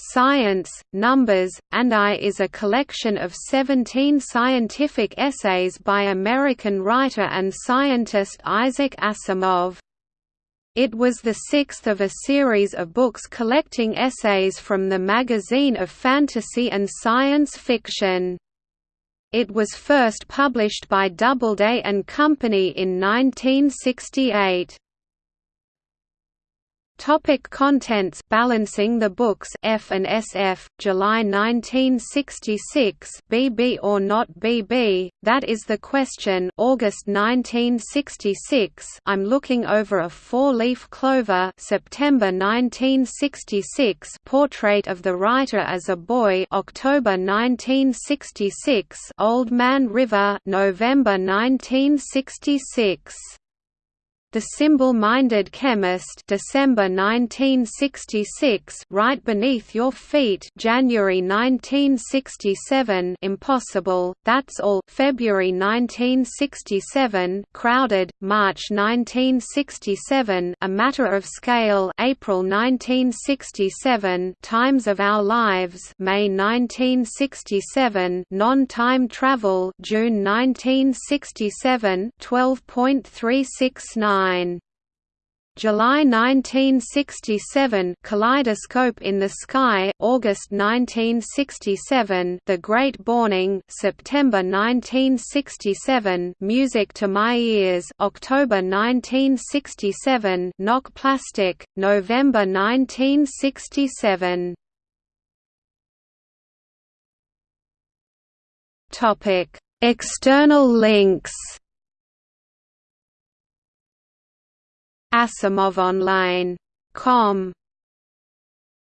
Science, Numbers, and I is a collection of 17 scientific essays by American writer and scientist Isaac Asimov. It was the sixth of a series of books collecting essays from the magazine of fantasy and science fiction. It was first published by Doubleday and Company in 1968. Topic contents Balancing the Books F and SF July 1966 BB or not BB that is the question August 1966 I'm looking over a four-leaf clover September 1966 Portrait of the writer as a boy October 1966 Old Man River November 1966 the Simple-Minded Chemist December 1966 Right Beneath Your Feet January 1967 Impossible, That's All February 1967 Crowded, March 1967 A Matter of Scale April 1967 Times of Our Lives May 1967 Non-Time Travel June 1967 12.369 July 1967 Kaleidoscope in the Sky August 1967 The Great Borning September 1967 Music to My Ears October 1967 Knock Plastic November 1967 Topic External links AsimovOnline.com